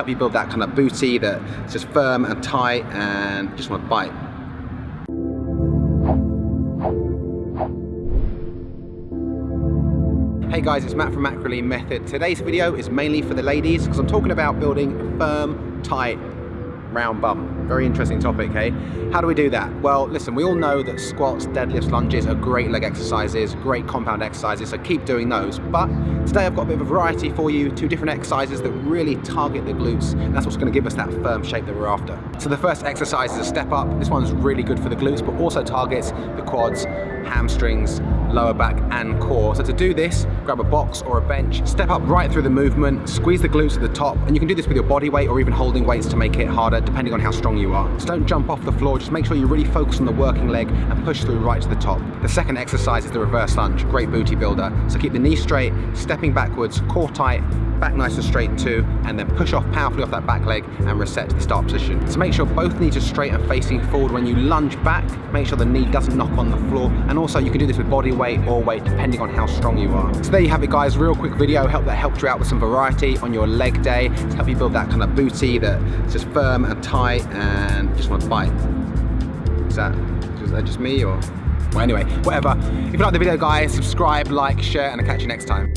help you build that kind of booty that's just firm and tight and just want to bite. Hey guys, it's Matt from Macrolean Method. Today's video is mainly for the ladies because I'm talking about building firm, tight, round bum. Very interesting topic, hey? How do we do that? Well, listen, we all know that squats, deadlifts, lunges are great leg exercises, great compound exercises, so keep doing those. But today I've got a bit of a variety for you, two different exercises that really target the glutes, that's what's gonna give us that firm shape that we're after. So the first exercise is a step up. This one's really good for the glutes, but also targets the quads, hamstrings, lower back and core. So to do this, grab a box or a bench, step up right through the movement, squeeze the glutes at the top, and you can do this with your body weight or even holding weights to make it harder depending on how strong you are. So don't jump off the floor, just make sure you really focus on the working leg and push through right to the top. The second exercise is the reverse lunge, great booty builder. So keep the knee straight, stepping backwards, core tight, back nice and straight too, and then push off powerfully off that back leg and reset to the start position. So make sure both knees are straight and facing forward when you lunge back, make sure the knee doesn't knock on the floor, and also you can do this with body weight or weight depending on how strong you are. So there you have it guys, real quick video, help that helped you out with some variety on your leg day, to help you build that kind of booty that's just firm and tight and just want to bite. Is that, is that just me or? Well anyway, whatever. If you like the video guys, subscribe, like, share, and I'll catch you next time.